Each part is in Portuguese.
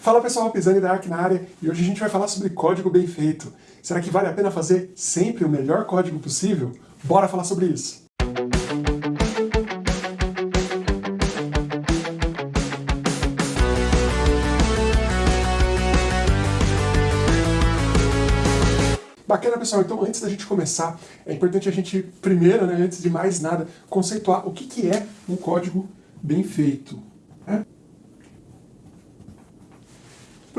Fala pessoal, Pisani da Arc na área e hoje a gente vai falar sobre código bem feito. Será que vale a pena fazer sempre o melhor código possível? Bora falar sobre isso! Bacana, pessoal. Então, antes da gente começar, é importante a gente, primeiro, né, antes de mais nada, conceituar o que, que é um código bem feito. Né?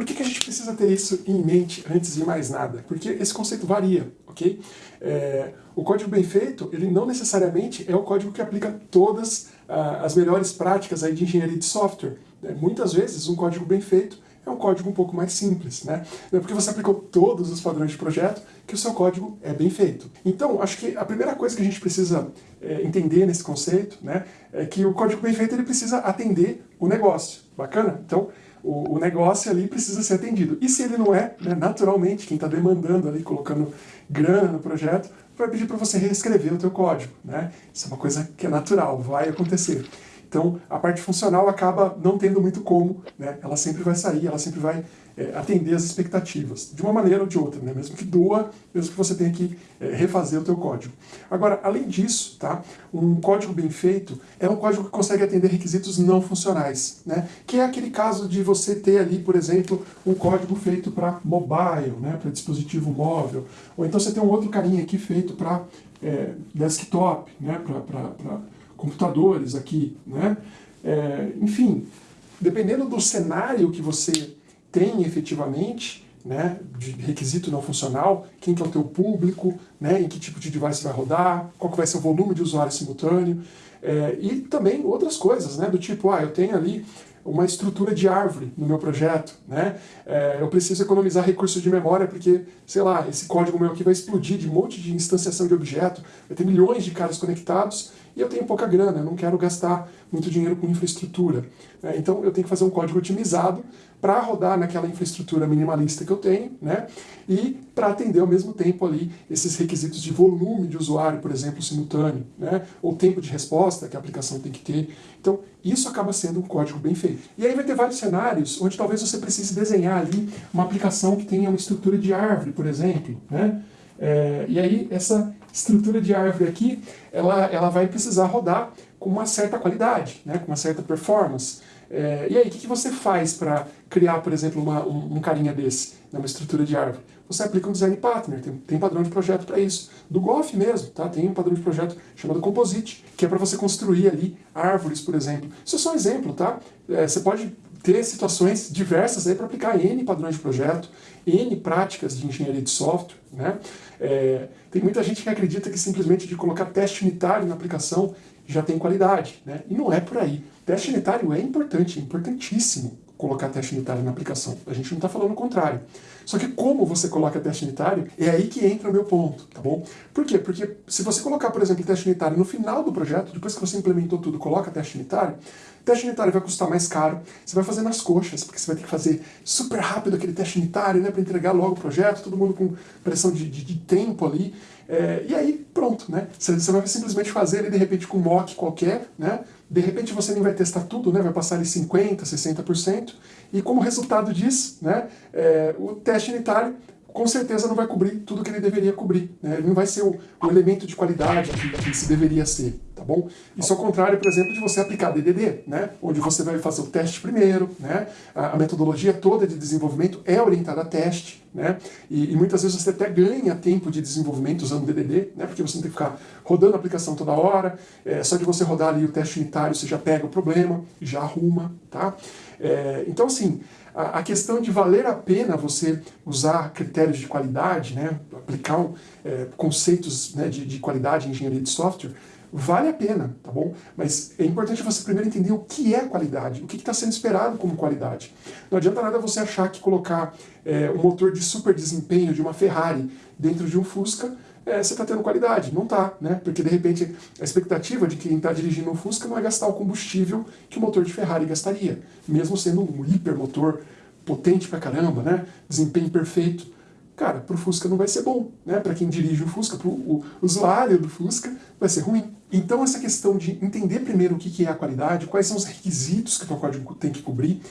Por que, que a gente precisa ter isso em mente antes de mais nada? Porque esse conceito varia, ok? É, o código bem feito, ele não necessariamente é o código que aplica todas ah, as melhores práticas aí de engenharia de software. Né? Muitas vezes, um código bem feito é um código um pouco mais simples, né? Não é porque você aplicou todos os padrões de projeto que o seu código é bem feito. Então, acho que a primeira coisa que a gente precisa é, entender nesse conceito, né, é que o código bem feito ele precisa atender o negócio. Bacana? Então, o, o, negócio ali precisa ser atendido. E se ele não é, né, naturalmente, quem está demandando ali, colocando grana no projeto, vai pedir para você reescrever o teu código. Né? Isso é uma coisa que é natural, vai acontecer. Então, a parte funcional acaba não tendo muito como, né? ela sempre vai sair, ela sempre vai é, atender as expectativas, de uma maneira ou de outra, né? mesmo que doa, mesmo que você tenha que é, refazer o teu código. Agora, além disso, tá? um código bem feito é um código que consegue atender requisitos não funcionais, né? que é aquele caso de você ter ali, por exemplo, um código feito para mobile, né? para dispositivo móvel, ou então você tem um outro carinha aqui feito para é, desktop, né? para computadores aqui, né? É, enfim, dependendo do cenário que você tem efetivamente, né, de requisito não funcional, quem que é o teu público, né, em que tipo de device vai rodar, qual que vai ser o volume de usuário simultâneo, é, e também outras coisas, né, do tipo, ah, eu tenho ali uma estrutura de árvore no meu projeto, né? É, eu preciso economizar recursos de memória porque, sei lá, esse código meu aqui vai explodir de um monte de instanciação de objeto, vai ter milhões de caras conectados e eu tenho pouca grana, eu não quero gastar muito dinheiro com infraestrutura. Né? Então eu tenho que fazer um código otimizado para rodar naquela infraestrutura minimalista que eu tenho, né? e para atender ao mesmo tempo ali esses requisitos de volume de usuário, por exemplo, simultâneo, né? ou tempo de resposta que a aplicação tem que ter. Então isso acaba sendo um código bem feito. E aí vai ter vários cenários onde talvez você precise desenhar ali uma aplicação que tenha uma estrutura de árvore, por exemplo, né? É, e aí essa estrutura de árvore aqui, ela, ela vai precisar rodar com uma certa qualidade, né, com uma certa performance. É, e aí, o que, que você faz para criar, por exemplo, uma, um, um, carinha desse, numa estrutura de árvore? Você aplica um design partner, tem, tem padrão de projeto para isso. Do Golf mesmo, tá? tem um padrão de projeto chamado Composite, que é para você construir ali árvores, por exemplo. Isso é só um exemplo, tá? É, você pode ter situações diversas aí para aplicar N padrões de projeto, N práticas de engenharia de software. Né? É, tem muita gente que acredita que simplesmente de colocar teste unitário na aplicação já tem qualidade. Né? E não é por aí. Teste unitário é importante, é importantíssimo colocar teste unitário na aplicação. A gente não está falando o contrário. Só que como você coloca teste unitário, é aí que entra o meu ponto, tá bom? Por quê? Porque se você colocar, por exemplo, teste unitário no final do projeto, depois que você implementou tudo, coloca teste unitário, teste unitário vai custar mais caro, você vai fazer nas coxas, porque você vai ter que fazer super rápido aquele teste unitário, né, para entregar logo o projeto, todo mundo com pressão de, de, de tempo ali, é, e aí pronto, né, você, você vai simplesmente fazer ele de repente com um mock qualquer, né, de repente você nem vai testar tudo, né, vai passar ali 50%, 60%, e como resultado disso, né, é, o teste unitário com certeza não vai cobrir tudo que ele deveria cobrir. Né? Ele não vai ser o, o elemento de qualidade que, que, se deveria ser, bom? Isso ao contrário, por exemplo, de você aplicar DDD, né? onde você vai fazer o teste primeiro, né? a, a metodologia toda de desenvolvimento é orientada a teste, né? E, e, muitas vezes você até ganha tempo de desenvolvimento usando DDD, né? porque você não tem que ficar rodando a aplicação toda hora, é, só de você rodar ali o teste unitário você já pega o problema, já arruma, tá? É, então assim, a, questão de valer a pena você usar critérios de qualidade, né, aplicar é, conceitos né, de, de qualidade em engenharia de software, vale a pena, tá bom? Mas é importante você primeiro entender o que é qualidade, o que está sendo esperado como qualidade. Não adianta nada você achar que colocar é, um motor de super desempenho de uma Ferrari dentro de um Fusca é, você está tendo qualidade. Não está, né? Porque de repente a expectativa de quem está dirigindo um Fusca não é gastar o combustível que o motor de Ferrari gastaria, mesmo sendo um hipermotor potente pra caramba, né? Desempenho perfeito. Cara, para o Fusca não vai ser bom, né? Para quem dirige o Fusca, para o usuário do Fusca, vai ser ruim. Então essa questão de entender primeiro o que é a qualidade, quais são os requisitos que o teu código tem que cobrir,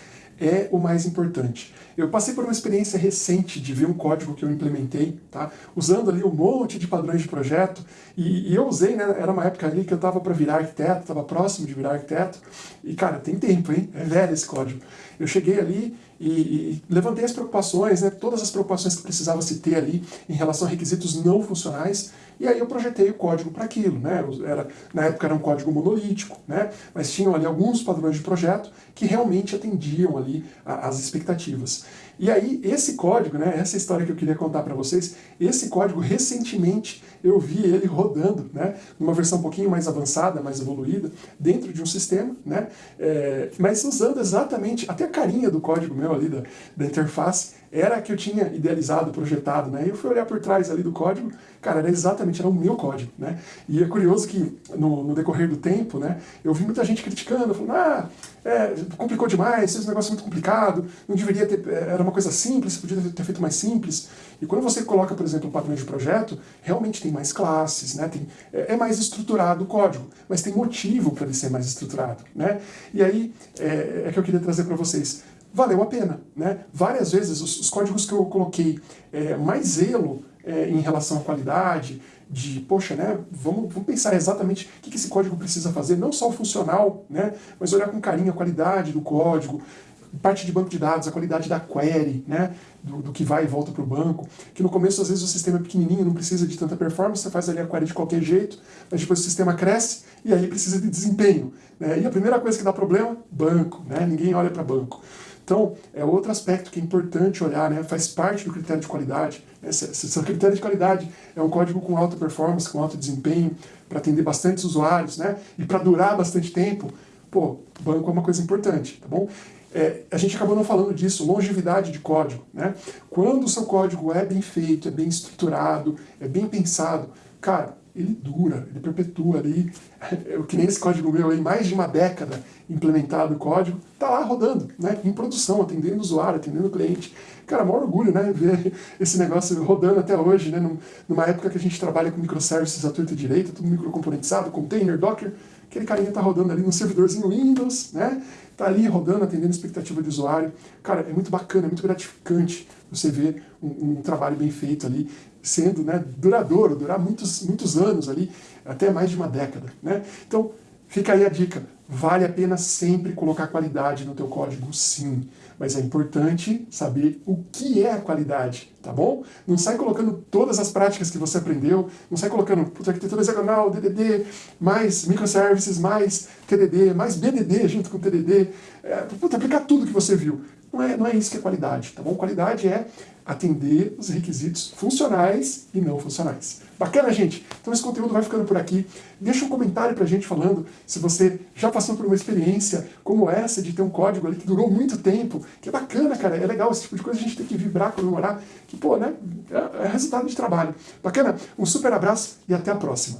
é o mais importante. Eu passei por uma experiência recente de ver um código que eu implementei, tá? usando ali um monte de padrões de projeto, e, e eu usei, né, era uma época ali que eu estava para virar arquiteto, estava próximo de virar arquiteto, e cara, tem tempo, hein? É velho esse código. Eu cheguei ali e, e, levantei as preocupações, né, todas as preocupações que precisava se ter ali em relação a requisitos não funcionais, e aí eu projetei o código para aquilo. Né, era, na época era um código monolítico, né, mas tinham ali alguns padrões de projeto que realmente atendiam ali as expectativas. E aí, esse código, né, essa história que eu queria contar para vocês, esse código, recentemente, eu vi ele rodando, né, numa versão um pouquinho mais avançada, mais evoluída, dentro de um sistema, né, é, mas usando exatamente, até a carinha do código meu ali, da, da interface, era a que eu tinha idealizado, projetado, né? E eu fui olhar por trás ali do código, cara, era exatamente, era o meu código, né? E é curioso que no, no decorrer do tempo, né, eu vi muita gente criticando, falando, ah, é, complicou demais, esse negócio é muito complicado, não deveria ter, é, era uma coisa simples, podia ter feito mais simples. E quando você coloca, por exemplo, o padrão de projeto, realmente tem mais classes, né? Tem, é, é mais estruturado o código, mas tem motivo para ele ser mais estruturado, né? E aí é, é que eu queria trazer para vocês valeu a pena. Né? Várias vezes os, os códigos que eu coloquei é, mais zelo é, em relação à qualidade, de, poxa, né, vamos, vamos pensar exatamente o que, que esse código precisa fazer, não só o funcional, né, mas olhar com carinho a qualidade do código, parte de banco de dados, a qualidade da query, né, do, do que vai e volta para o banco, que no começo às vezes o sistema é pequenininho, não precisa de tanta performance, você faz ali a query de qualquer jeito, mas depois o sistema cresce e aí precisa de desempenho. Né, e a primeira coisa que dá problema, banco, né, ninguém olha para banco. Então, é outro aspecto que é importante olhar, né? faz parte do critério de qualidade. Né? Se, o critério de qualidade é um código com alta performance, com alto desempenho, para atender bastantes usuários, né? e para durar bastante tempo, pô, banco é uma coisa importante, tá bom? É, a gente acabou não falando disso, longevidade de código. Né? Quando o seu código é bem feito, é bem estruturado, é bem pensado, cara, ele dura, ele perpetua ali, o que nem esse código meu aí, mais de uma década implementado o código, tá lá rodando, né, em produção, atendendo o usuário, atendendo o cliente. Cara, maior orgulho, né, ver esse negócio rodando até hoje, né, numa época que a gente trabalha com microservices à torta direita, tudo microcomponentizado, container, docker, aquele carinha tá rodando ali no servidorzinho Windows, né, tá ali rodando, atendendo a expectativa do usuário. Cara, é muito bacana, é muito gratificante você ver um, um trabalho bem feito ali, sendo né, duradouro, durar muitos, muitos anos ali, até mais de uma década. Né? Então, fica aí a dica, vale a pena sempre colocar qualidade no teu código, sim. Mas é importante saber o que é a qualidade, tá bom? Não sai colocando todas as práticas que você aprendeu, não sai colocando arquitetura hexagonal, DDD, mais microservices, mais TDD, mais BDD junto com TDD. É, puta, aplicar tudo que você viu. Não é, não é isso que é qualidade, tá bom? Qualidade é atender os requisitos funcionais e não funcionais. Bacana, gente? Então esse conteúdo vai ficando por aqui. Deixa um comentário pra gente falando se você já passou por uma experiência como essa de ter um código ali que durou muito tempo, que é bacana, cara, é legal, esse tipo de coisa a gente tem que vibrar, comemorar, que, pô, né, é, é resultado de trabalho. Bacana? Um super abraço e até a próxima.